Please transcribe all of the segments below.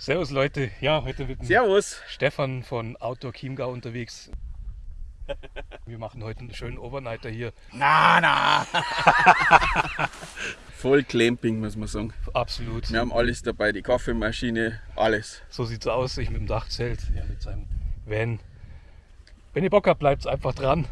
Servus Leute, ja, heute mit Servus. Stefan von Outdoor Chiemgau unterwegs. Wir machen heute einen schönen Overnighter hier. Na, na. Voll Clamping, muss man sagen. Absolut. Wir haben alles dabei, die Kaffeemaschine, alles. So sieht's aus, ich mit dem Dachzelt, er mit seinem Van. Wenn ihr Bock habt, bleibt einfach dran.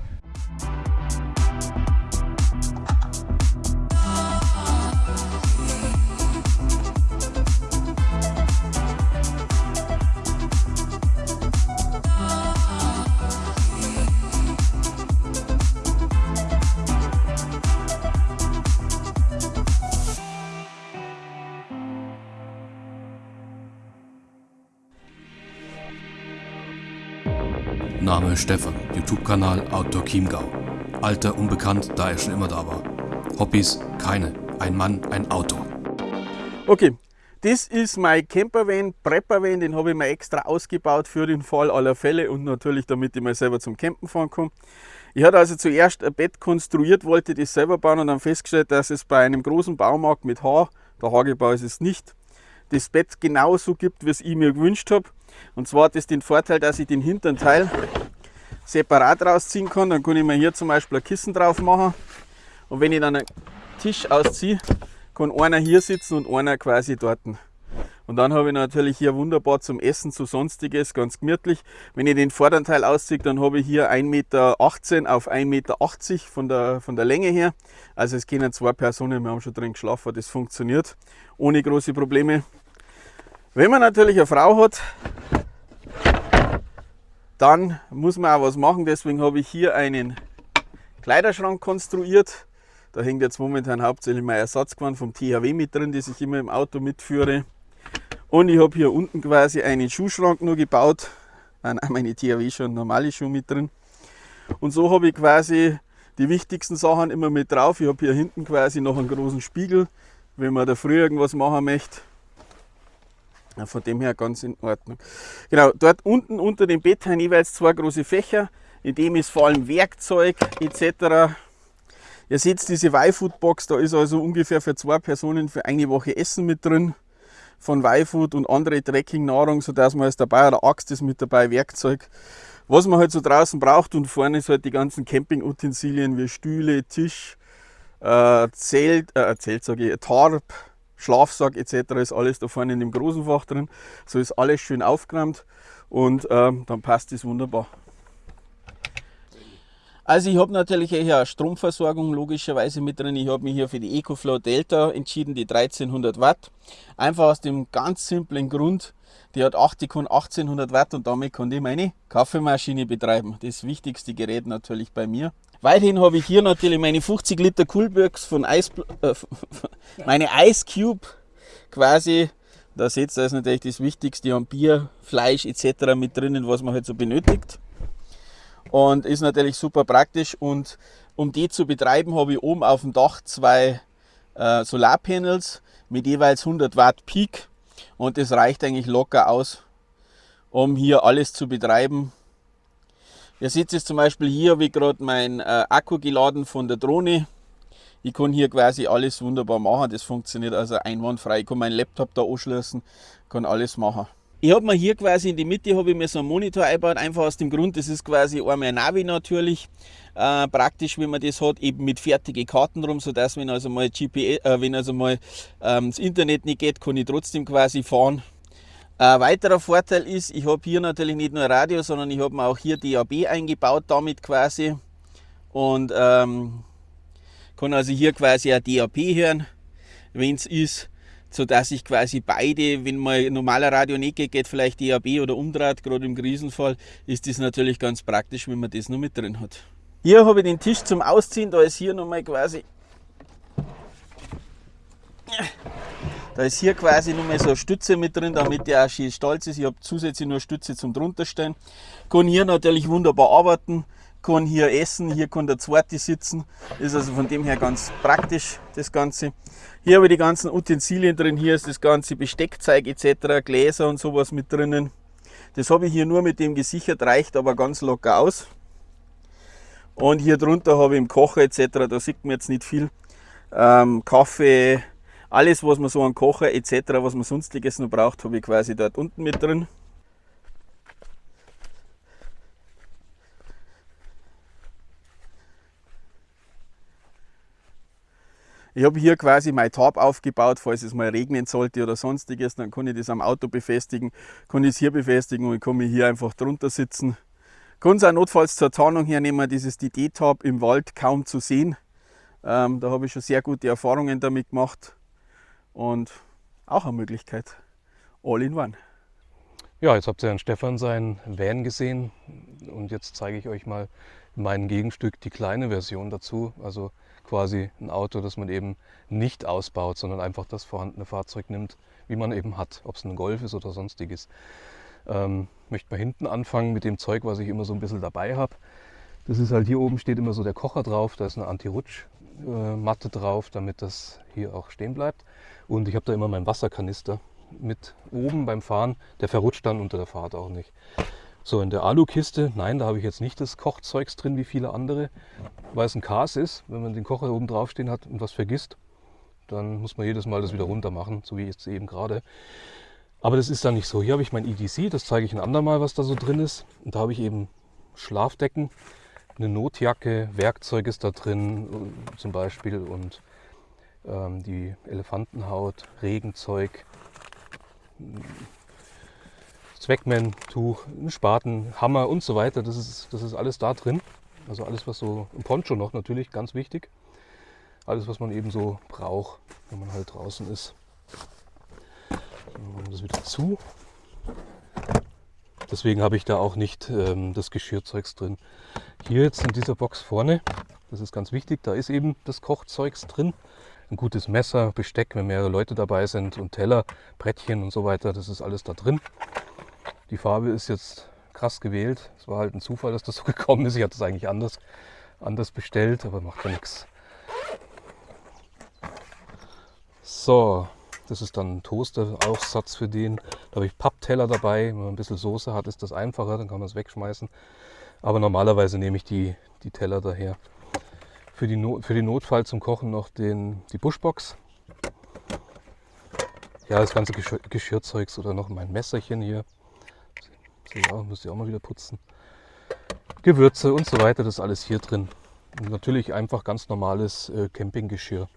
Name Stefan, YouTube-Kanal Outdoor Chiemgau. Alter unbekannt, da er schon immer da war. Hobbys keine. Ein Mann, ein Auto. Okay, das ist mein Campervan, Preppervan, den habe ich mir extra ausgebaut für den Fall aller Fälle und natürlich damit ich mal selber zum Campen fahren kann. Ich hatte also zuerst ein Bett konstruiert, wollte das selber bauen und dann festgestellt, dass es bei einem großen Baumarkt mit Haar, der Hagebau ist es nicht, das Bett genauso gibt, wie es ich mir gewünscht habe. Und zwar hat das den Vorteil, dass ich den hinteren Teil separat rausziehen kann. Dann kann ich mir hier zum Beispiel ein Kissen drauf machen. Und wenn ich dann einen Tisch ausziehe, kann einer hier sitzen und einer quasi dort. Und dann habe ich natürlich hier wunderbar zum Essen, zu sonstiges, ganz gemütlich. Wenn ich den vorderen Teil ausziehe, dann habe ich hier 1,18 Meter auf 1,80 Meter von der, von der Länge her. Also es können zwei Personen, wir haben schon drin geschlafen, das funktioniert ohne große Probleme. Wenn man natürlich eine Frau hat, dann muss man auch was machen. Deswegen habe ich hier einen Kleiderschrank konstruiert. Da hängt jetzt momentan hauptsächlich mein Ersatzgewand vom THW mit drin, das ich immer im Auto mitführe. Und ich habe hier unten quasi einen Schuhschrank nur gebaut. Nein, meine THW schon normale Schuhe mit drin. Und so habe ich quasi die wichtigsten Sachen immer mit drauf. Ich habe hier hinten quasi noch einen großen Spiegel, wenn man da früh irgendwas machen möchte. Von dem her ganz in Ordnung. Genau, dort unten unter dem Bett haben jeweils zwei große Fächer, in dem ist vor allem Werkzeug etc. Ihr seht diese Y-Food-Box, da ist also ungefähr für zwei Personen für eine Woche Essen mit drin von Y-Food und andere Trekking-Nahrung, sodass man ist dabei, eine Axt ist mit dabei, Werkzeug, was man halt so draußen braucht und vorne ist halt die ganzen Camping-Utensilien wie Stühle, Tisch, äh, Zelt, äh, Zelt sage ich, Tarp, Schlafsack etc. ist alles da vorne in dem großen Fach drin. So ist alles schön aufgeräumt und ähm, dann passt es wunderbar. Also ich habe natürlich eine Stromversorgung logischerweise mit drin. Ich habe mich hier für die EcoFlow Delta entschieden, die 1300 Watt. Einfach aus dem ganz simplen Grund, die hat 8, die kann 1800 Watt und damit kann ich meine Kaffeemaschine betreiben. Das wichtigste Gerät natürlich bei mir. Weiterhin habe ich hier natürlich meine 50 Liter Coolbox von Ice, äh, meine Ice Cube quasi. Da seht ihr, da ist natürlich das Wichtigste an Bier, Fleisch etc. mit drinnen, was man halt so benötigt. Und ist natürlich super praktisch. Und um die zu betreiben, habe ich oben auf dem Dach zwei äh, Solarpanels mit jeweils 100 Watt Peak. Und das reicht eigentlich locker aus, um hier alles zu betreiben Ihr seht es zum Beispiel hier, wie gerade mein äh, Akku geladen von der Drohne. Ich kann hier quasi alles wunderbar machen. Das funktioniert also einwandfrei. Ich kann meinen Laptop da anschließen, kann alles machen. Ich habe mir hier quasi in die Mitte ich mir so einen Monitor eingebaut, einfach aus dem Grund, das ist quasi einmal ein Navi natürlich. Äh, praktisch, wenn man das hat, eben mit fertigen Karten rum, sodass wenn also mal GPS, äh, wenn also mal ähm, das Internet nicht geht, kann ich trotzdem quasi fahren. Ein weiterer Vorteil ist, ich habe hier natürlich nicht nur Radio, sondern ich habe mir auch hier DAB eingebaut damit quasi. Und ähm, kann also hier quasi ein DAB hören, wenn es ist, sodass ich quasi beide, wenn mal normaler Radio nicht geht, geht vielleicht DAB oder umdreht, gerade im Krisenfall, ist das natürlich ganz praktisch, wenn man das noch mit drin hat. Hier habe ich den Tisch zum Ausziehen, da ist hier nochmal quasi da ist hier quasi nur mehr so eine Stütze mit drin, damit der auch schön stolz ist. Ich habe zusätzlich nur Stütze zum drunterstellen. Kann hier natürlich wunderbar arbeiten, kann hier essen, hier kann der zweite sitzen. Ist also von dem her ganz praktisch das Ganze. Hier habe ich die ganzen Utensilien drin. Hier ist das ganze Besteckzeug etc., Gläser und sowas mit drinnen. Das habe ich hier nur mit dem gesichert, reicht aber ganz locker aus. Und hier drunter habe ich im Kocher etc., da sieht man jetzt nicht viel, ähm, Kaffee, Alles, was man so an Kocher etc., was man sonstiges noch braucht, habe ich quasi dort unten mit drin. Ich habe hier quasi mein Tab aufgebaut, falls es mal regnen sollte oder sonstiges, dann kann ich das am Auto befestigen, kann ich es hier befestigen und ich kann mich hier einfach drunter sitzen. Kann es auch notfalls zur Tarnung hernehmen, dieses DD-Tab im Wald kaum zu sehen. Ähm, da habe ich schon sehr gute Erfahrungen damit gemacht und auch eine Möglichkeit. All in one. Ja, jetzt habt ihr Herrn Stefan seinen Van gesehen und jetzt zeige ich euch mal mein Gegenstück, die kleine Version dazu. Also quasi ein Auto, das man eben nicht ausbaut, sondern einfach das vorhandene Fahrzeug nimmt, wie man eben hat, ob es ein Golf ist oder sonstiges. Ähm, möchte mal hinten anfangen mit dem Zeug, was ich immer so ein bisschen dabei habe. Das ist halt hier oben steht immer so der Kocher drauf, da ist eine Anti-Rutsch-Matte drauf, damit das hier auch stehen bleibt. Und ich habe da immer meinen Wasserkanister mit oben beim Fahren, der verrutscht dann unter der Fahrt auch nicht. So, in der Alukiste, nein, da habe ich jetzt nicht das Kochzeugs drin wie viele andere, weil es ein Kas ist. Wenn man den Kocher oben drauf stehen hat und was vergisst, dann muss man jedes Mal das wieder runter machen, so wie jetzt eben gerade. Aber das ist dann nicht so. Hier habe ich mein EDC, das zeige ich ein andermal, was da so drin ist. Und da habe ich eben Schlafdecken, eine Notjacke, Werkzeug ist da drin zum Beispiel und ähm, die Elefantenhaut, Regenzeug, Zweckman-Tuch, ein Spaten, Hammer und so weiter. Das ist, das ist alles da drin. Also alles, was so, ein Poncho noch natürlich, ganz wichtig. Alles, was man eben so braucht, wenn man halt draußen ist. Dann machen wir das wieder zu. Deswegen habe ich da auch nicht ähm, das Geschirrzeugs drin. Hier jetzt in dieser Box vorne, das ist ganz wichtig, da ist eben das Kochzeugs drin. Ein gutes Messer, Besteck, wenn mehrere Leute dabei sind und Teller, Brettchen und so weiter, das ist alles da drin. Die Farbe ist jetzt krass gewählt. Es war halt ein Zufall, dass das so gekommen ist. Ich hatte es eigentlich anders, anders bestellt, aber macht ja nichts. So, das ist dann ein Toaster-Aufsatz für den. Da habe ich Pappteller dabei. Wenn man ein bisschen Soße hat, ist das einfacher, dann kann man es wegschmeißen. Aber normalerweise nehme ich die, die Teller daher. Für, die no für den Notfall zum Kochen noch den, die Buschbox. Ja, das ganze Geschirr Geschirrzeugs oder noch mein Messerchen hier. Ja, müsst ihr auch mal wieder putzen. Gewürze und so weiter, das ist alles hier drin. Und natürlich einfach ganz normales äh, Campinggeschirr.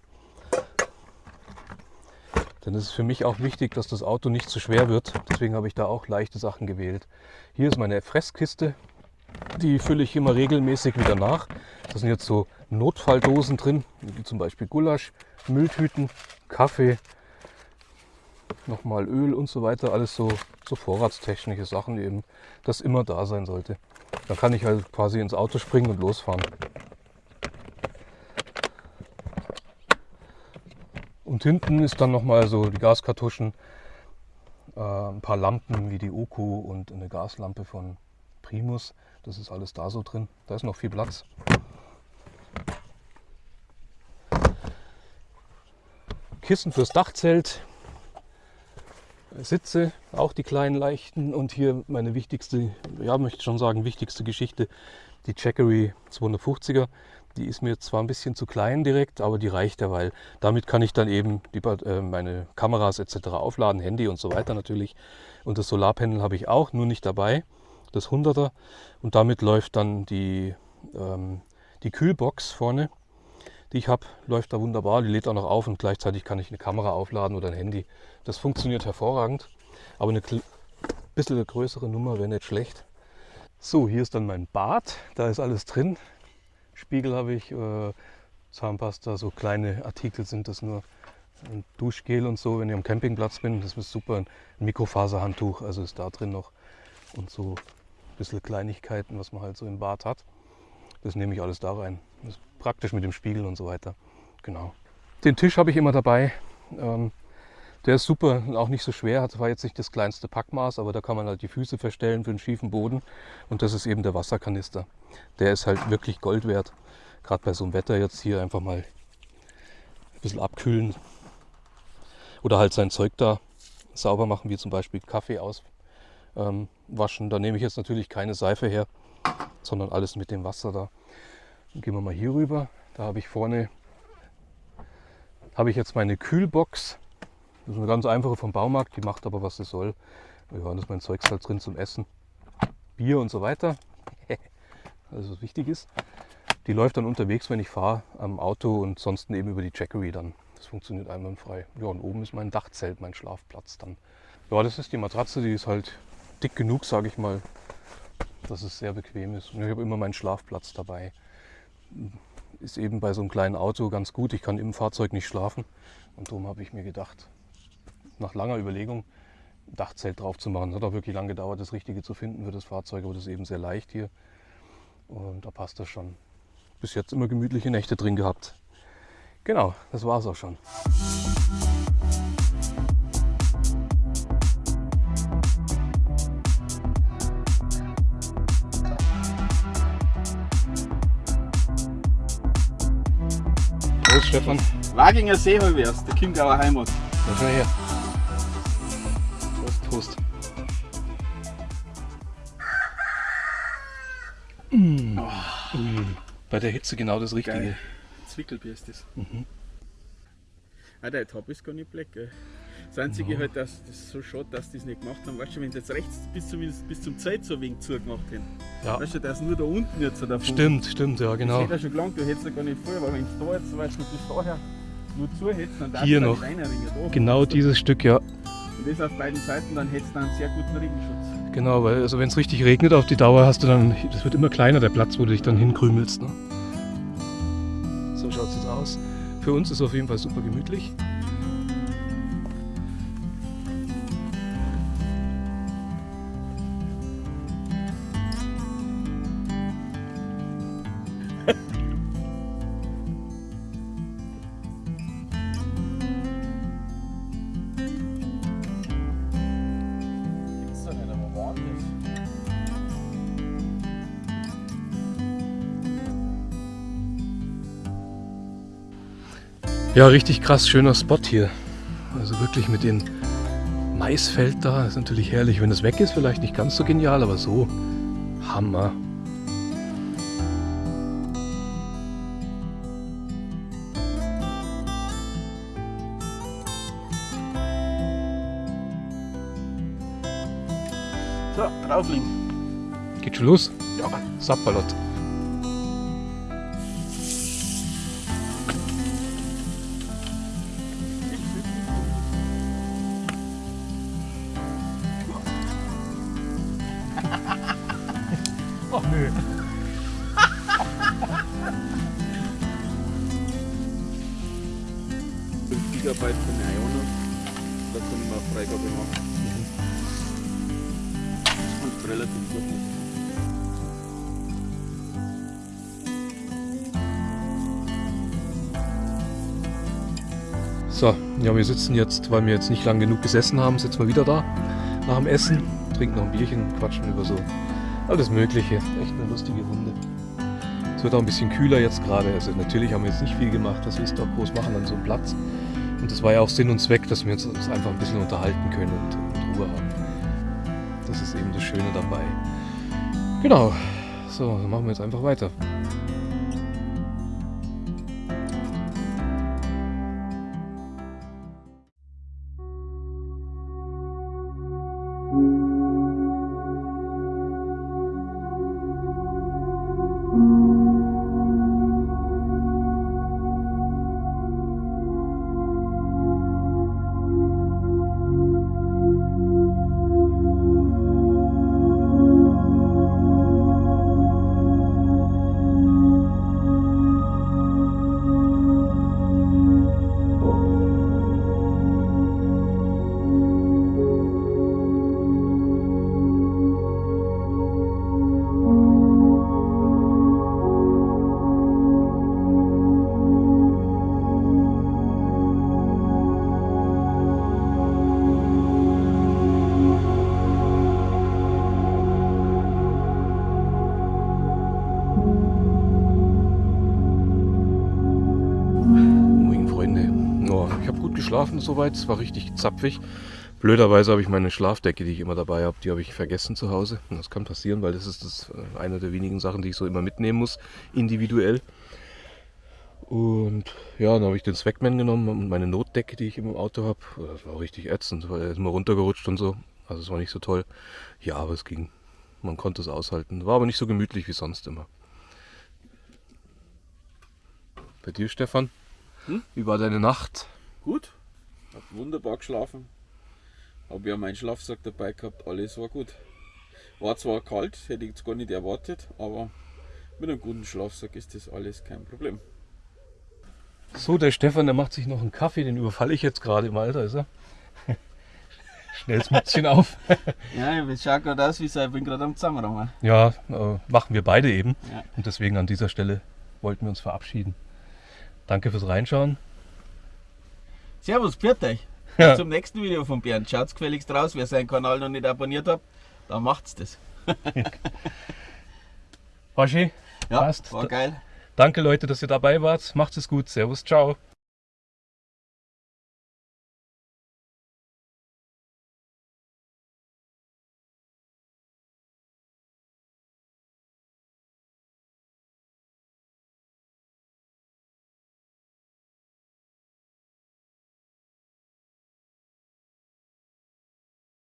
Denn es ist für mich auch wichtig, dass das Auto nicht zu schwer wird. Deswegen habe ich da auch leichte Sachen gewählt. Hier ist meine Fresskiste. Die fülle ich immer regelmäßig wieder nach. Da sind jetzt so Notfalldosen drin, wie zum Beispiel Gulasch, Mülltüten, Kaffee, nochmal Öl und so weiter. Alles so, so vorratstechnische Sachen eben, das immer da sein sollte. Dann kann ich halt quasi ins Auto springen und losfahren. Und hinten ist dann nochmal so die Gaskartuschen, äh, ein paar Lampen wie die Oku und eine Gaslampe von Primus. Das ist alles da so drin. Da ist noch viel Platz. Kissen fürs Dachzelt, Sitze, auch die kleinen leichten und hier meine wichtigste, ja möchte schon sagen, wichtigste Geschichte, die Jackery 250er. Die ist mir zwar ein bisschen zu klein direkt, aber die reicht ja, weil damit kann ich dann eben die, äh, meine Kameras etc. aufladen, Handy und so weiter natürlich. Und das Solarpanel habe ich auch, nur nicht dabei, das 100er. Und damit läuft dann die, ähm, die Kühlbox vorne die ich habe, läuft da wunderbar. Die lädt auch noch auf und gleichzeitig kann ich eine Kamera aufladen oder ein Handy. Das funktioniert hervorragend. Aber eine bisschen größere Nummer wäre nicht schlecht. So, hier ist dann mein Bad. Da ist alles drin. Spiegel habe ich, äh, Zahnpasta, so kleine Artikel sind das nur. Ein Duschgel und so, wenn ich am Campingplatz bin, das ist super. Ein Mikrofaserhandtuch, also ist da drin noch. Und so ein bisschen Kleinigkeiten, was man halt so im Bad hat. Das nehme ich alles da rein. Das ist praktisch mit dem Spiegel und so weiter. Genau. Den Tisch habe ich immer dabei. Ähm, der ist super und auch nicht so schwer. Das war jetzt nicht das kleinste Packmaß, aber da kann man halt die Füße verstellen für einen schiefen Boden. Und das ist eben der Wasserkanister. Der ist halt wirklich Gold wert. Gerade bei so einem Wetter jetzt hier einfach mal ein bisschen abkühlen. Oder halt sein Zeug da sauber machen, wie zum Beispiel Kaffee auswaschen. da nehme ich jetzt natürlich keine Seife her sondern alles mit dem Wasser da. Dann gehen wir mal hier rüber. Da habe ich vorne habe ich jetzt meine Kühlbox. Das ist eine ganz einfache vom Baumarkt, die macht aber was sie soll. Ja, da ist mein Zeugs halt drin zum Essen. Bier und so weiter. also was wichtig ist. Die läuft dann unterwegs, wenn ich fahre, am Auto und sonst eben über die Jackery dann. Das funktioniert einwandfrei. Ja, und oben ist mein Dachzelt, mein Schlafplatz dann. Ja, das ist die Matratze, die ist halt dick genug, sage ich mal, dass es sehr bequem ist. Und ich habe immer meinen Schlafplatz dabei. Ist eben bei so einem kleinen Auto ganz gut. Ich kann im Fahrzeug nicht schlafen. Und darum habe ich mir gedacht, nach langer Überlegung, ein Dachzelt drauf zu machen. Es hat auch wirklich lange gedauert, das Richtige zu finden für das Fahrzeug, aber das ist eben sehr leicht hier. Und da passt das schon. Bis jetzt immer gemütliche Nächte drin gehabt. Genau, das war es auch schon. Prost, Stefan. Waginger Seeholwers, der Chiemgauer Heimat. Da schau her. Der Hitze genau das Richtige. Geil. Zwickelbier ist das. Mhm. Ah, der Top ist gar nicht black, gell? Das Einzige halt, dass das ist so schade, dass die es nicht gemacht haben. Weißt du, wenn sie jetzt rechts bis, zumindest bis zum Zeit so wenig zugemacht hätten. Ja. Weißt du, ist nur da unten jetzt so davon. Stimmt, stimmt, ja Das genau. hätte ja schon gelangt, du hättest ja gar nicht voll, aber wenn du da jetzt, weißt du, bis daher nur zu hättest, dann darfst du noch. reinringen. Da. Genau dieses Stück, ja. Und das auf beiden Seiten, dann hättest du einen sehr guten Regenschutz. Genau, weil also wenn es richtig regnet auf die Dauer hast du dann, das wird immer kleiner der Platz, wo du dich dann hinkrümelst. Ne? Für uns ist es auf jeden Fall super gemütlich. Ja, richtig krass schöner Spot hier. Also wirklich mit dem Maisfeld da. Ist natürlich herrlich. Wenn es weg ist, vielleicht nicht ganz so genial, aber so Hammer. So, drauflegen. Geht schon los? Ja. Sapperlot. Nö. 5 Gigabyte von der Iono. Da können wir Freigabe machen. Und relativ gut. So, ja, wir sitzen jetzt, weil wir jetzt nicht lang genug gesessen haben, sitzen wir wieder da nach dem Essen, trinken noch ein Bierchen, quatschen über so alles Mögliche. Echt eine lustige Runde. Es wird auch ein bisschen kühler jetzt gerade. Also natürlich haben wir jetzt nicht viel gemacht, was willst du auch groß machen an so einem Platz. Und das war ja auch Sinn und Zweck, dass wir uns uns einfach ein bisschen unterhalten können und, und Ruhe haben. Das ist eben das Schöne dabei. Genau. So, dann machen wir jetzt einfach weiter. Geschlafen soweit, es war richtig zapfig. Blöderweise habe ich meine Schlafdecke, die ich immer dabei habe, die habe ich vergessen zu Hause. Und Das kann passieren, weil das ist das, äh, eine der wenigen Sachen, die ich so immer mitnehmen muss, individuell. Und ja, dann habe ich den Swagman genommen und meine Notdecke, die ich immer im Auto habe. Das war richtig ätzend, weil er ist immer runtergerutscht und so. Also es war nicht so toll. Ja, aber es ging. Man konnte es aushalten. War aber nicht so gemütlich wie sonst immer. Bei dir, Stefan? Hm? Wie war deine Nacht? Gut, hab wunderbar geschlafen. Hab ja meinen Schlafsack dabei gehabt, alles war gut. War zwar kalt, hätte ich jetzt gar nicht erwartet, aber mit einem guten Schlafsack ist das alles kein Problem. So, der Stefan, der macht sich noch einen Kaffee, den überfalle ich jetzt gerade im Alter, ist er? Schnell das Mützchen auf. Ja, ich schaue gerade aus, wie ich bin gerade am Zusammenräumen. Ja, äh, machen wir beide eben. Ja. Und deswegen an dieser Stelle wollten wir uns verabschieden. Danke fürs Reinschauen. Servus, pfiat euch. Ja. Bis zum nächsten Video von Bernd. Schaut's gefälligst raus. Wer seinen Kanal noch nicht abonniert hat, dann macht's das. Waschi, Ja, Passt. war geil. danke Leute, dass ihr dabei wart. Macht es gut. Servus, ciao.